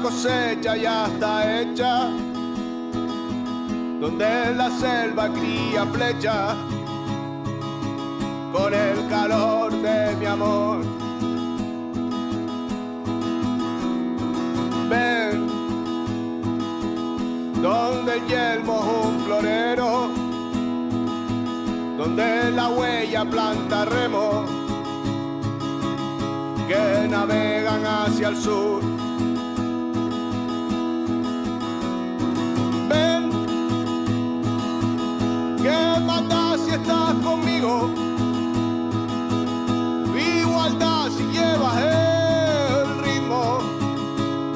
cosecha ya está hecha, donde la selva cría flecha, con el calor de mi amor. Ven, donde el yelmo es un florero, donde la huella planta remo, que navegan hacia el sur. Igualdad si llevas el ritmo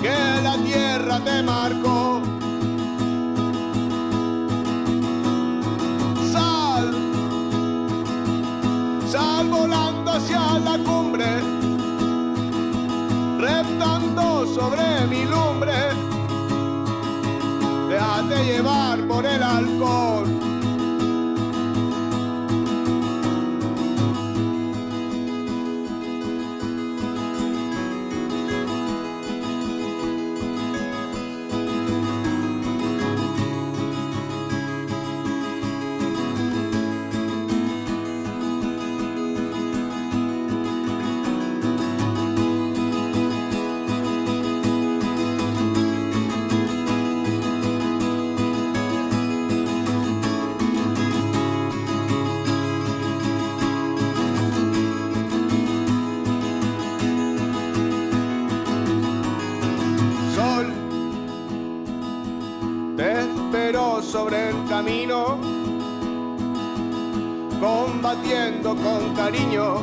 que la tierra te marcó. Sal, sal volando hacia la cumbre, reptando sobre mi lumbre. Déjate llevar por el alcohol. Sobre el camino, combatiendo con cariño,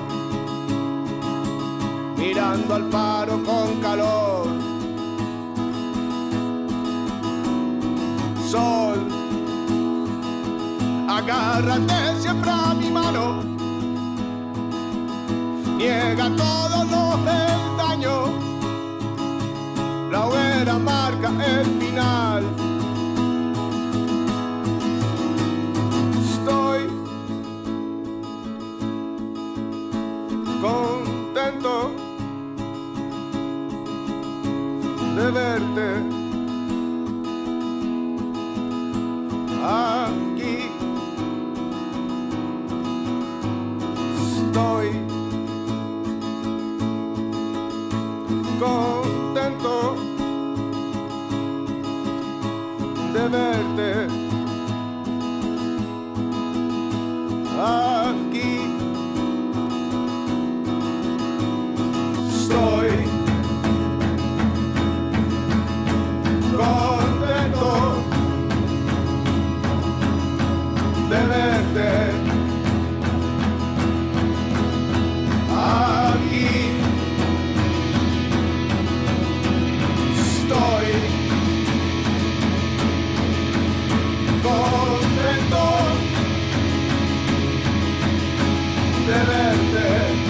mirando al faro con calor. Sol, agárrate siempre a mi mano, niega todos los peldaños la hoguera marca el final. De verte aquí. Estoy contento de verte tenerte aquí. Estoy contento de verte.